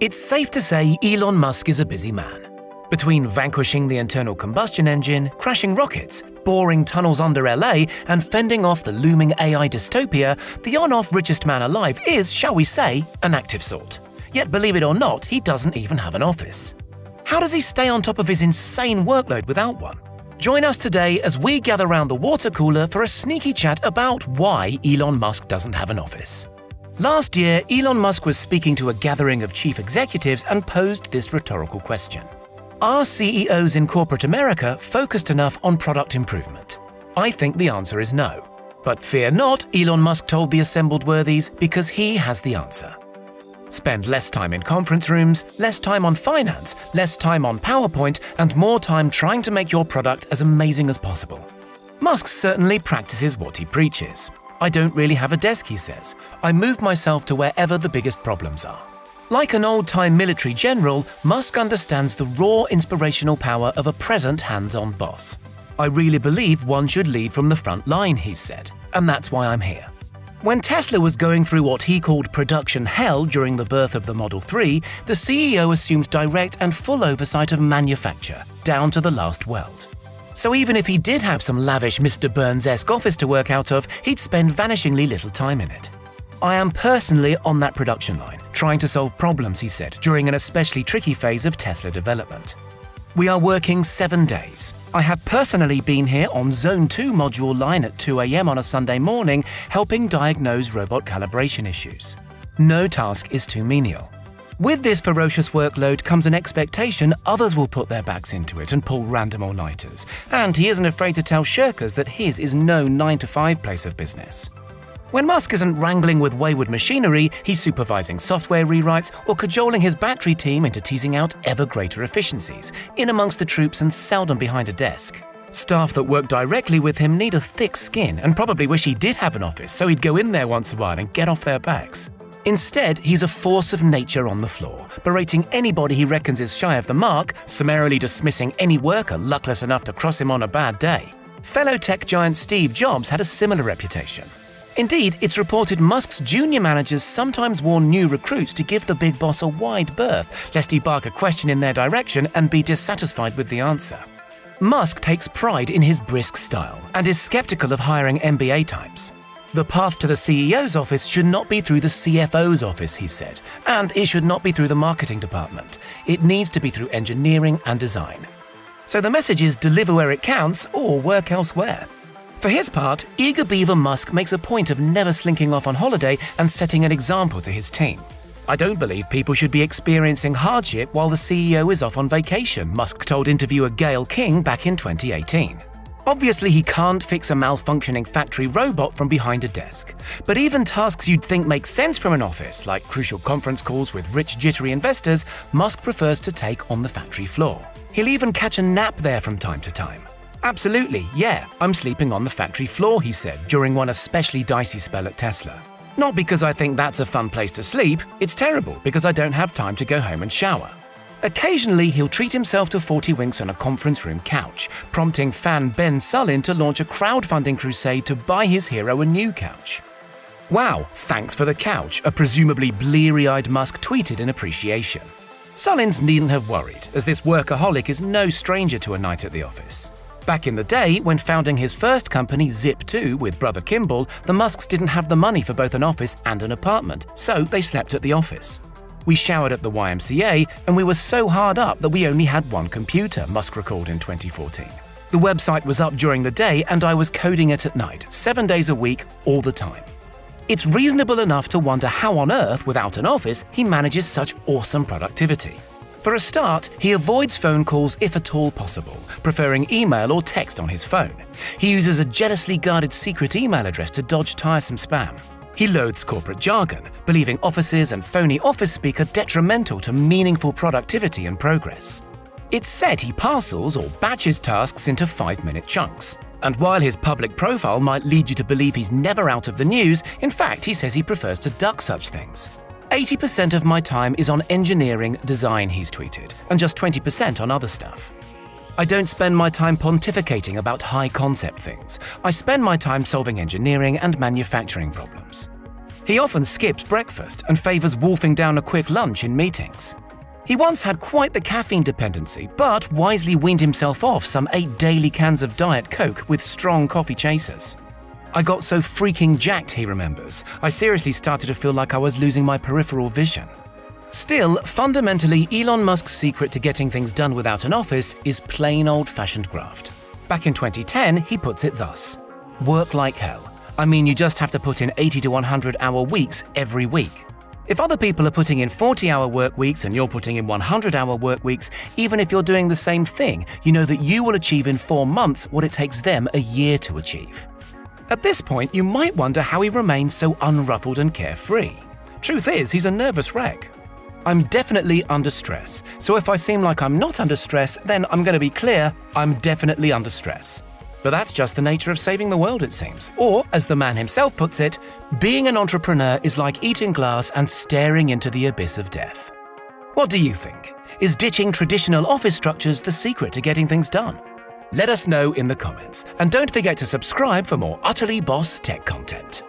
It's safe to say Elon Musk is a busy man. Between vanquishing the internal combustion engine, crashing rockets, boring tunnels under LA, and fending off the looming AI dystopia, the on off richest man alive is, shall we say, an active sort. Yet, believe it or not, he doesn't even have an office. How does he stay on top of his insane workload without one? Join us today as we gather round the water cooler for a sneaky chat about why Elon Musk doesn't have an office. Last year, Elon Musk was speaking to a gathering of chief executives and posed this rhetorical question Are CEOs in corporate America focused enough on product improvement? I think the answer is no. But fear not, Elon Musk told the assembled worthies, because he has the answer. Spend less time in conference rooms, less time on finance, less time on PowerPoint, and more time trying to make your product as amazing as possible. Musk certainly practices what he preaches. I don't really have a desk, he says. I move myself to wherever the biggest problems are. Like an old time military general, Musk understands the raw inspirational power of a present hands on boss. I really believe one should lead from the front line, he said, and that's why I'm here. When Tesla was going through what he called production hell during the birth of the Model 3, the CEO assumed direct and full oversight of manufacture, down to the last weld. So even if he did have some lavish Mr. Burns-esque office to work out of, he'd spend vanishingly little time in it. I am personally on that production line, trying to solve problems, he said, during an especially tricky phase of Tesla development. We are working seven days. I have personally been here on Zone 2 module line at 2 am on a Sunday morning, helping diagnose robot calibration issues. No task is too menial. With this ferocious workload comes an expectation others will put their backs into it and pull random all-nighters, and he isn't afraid to tell shirkers that his is no 9-to-5 place of business. When Musk isn't wrangling with wayward machinery, he's supervising software rewrites or cajoling his battery team into teasing out ever greater efficiencies, in amongst the troops and seldom behind a desk. Staff that work directly with him need a thick skin and probably wish he did have an office so he'd go in there once a while and get off their backs. Instead, he's a force of nature on the floor, berating anybody he reckons is shy of the mark, summarily dismissing any worker luckless enough to cross him on a bad day. Fellow tech giant Steve Jobs had a similar reputation. Indeed, it's reported Musk's junior managers sometimes warn new recruits to give the big boss a wide berth, lest he bark a question in their direction and be dissatisfied with the answer. Musk takes pride in his brisk style and is skeptical of hiring MBA types. The path to the CEO's office should not be through the CFO's office, he said, and it should not be through the marketing department. It needs to be through engineering and design. So the message is deliver where it counts or work elsewhere. For his part, eager beaver Musk makes a point of never slinking off on holiday and setting an example to his team. I don't believe people should be experiencing hardship while the CEO is off on vacation, Musk told interviewer Gayle King back in 2018. Obviously, he can't fix a malfunctioning factory robot from behind a desk. But even tasks you'd think make sense from an office, like crucial conference calls with rich, jittery investors, Musk prefers to take on the factory floor. He'll even catch a nap there from time to time. Absolutely, yeah, I'm sleeping on the factory floor, he said during one especially dicey spell at Tesla. Not because I think that's a fun place to sleep, it's terrible because I don't have time to go home and shower. Occasionally, he'll treat himself to 40 winks on a conference room couch, prompting fan Ben Sullin to launch a crowdfunding crusade to buy his hero a new couch. Wow, thanks for the couch, a presumably bleary eyed Musk tweeted in appreciation. Sullins needn't have worried, as this workaholic is no stranger to a night at the office. Back in the day, when founding his first company, Zip2, with brother Kimball, the Musks didn't have the money for both an office and an apartment, so they slept at the office. We showered at the YMCA, and we were so hard up that we only had one computer, Musk recalled in 2014. The website was up during the day, and I was coding it at night, seven days a week, all the time. It's reasonable enough to wonder how on earth, without an office, he manages such awesome productivity. For a start, he avoids phone calls if at all possible, preferring email or text on his phone. He uses a jealously guarded secret email address to dodge tiresome spam. He loathes corporate jargon, believing offices and phony office speak are detrimental to meaningful productivity and progress. It's said he parcels or batches tasks into five minute chunks. And while his public profile might lead you to believe he's never out of the news, in fact, he says he prefers to duck such things. 80% of my time is on engineering design, he's tweeted, and just 20% on other stuff. I don't spend my time pontificating about high concept things. I spend my time solving engineering and manufacturing problems. He often skips breakfast and favours wolfing down a quick lunch in meetings. He once had quite the caffeine dependency, but wisely weaned himself off some eight daily cans of Diet Coke with strong coffee chasers. I got so freaking jacked, he remembers, I seriously started to feel like I was losing my peripheral vision. Still, fundamentally, Elon Musk's secret to getting things done without an office is plain old fashioned graft. Back in 2010, he puts it thus Work like hell. I mean, you just have to put in 80 to 100 hour weeks every week. If other people are putting in 40 hour work weeks and you're putting in 100 hour work weeks, even if you're doing the same thing, you know that you will achieve in four months what it takes them a year to achieve. At this point, you might wonder how he remains so unruffled and carefree. Truth is, he's a nervous wreck. I'm definitely under stress, so if I seem like I'm not under stress, then I'm going to be clear I'm definitely under stress. But that's just the nature of saving the world, it seems. Or, as the man himself puts it, being an entrepreneur is like eating glass and staring into the abyss of death. What do you think? Is ditching traditional office structures the secret to getting things done? Let us know in the comments, and don't forget to subscribe for more Utterly Boss tech content.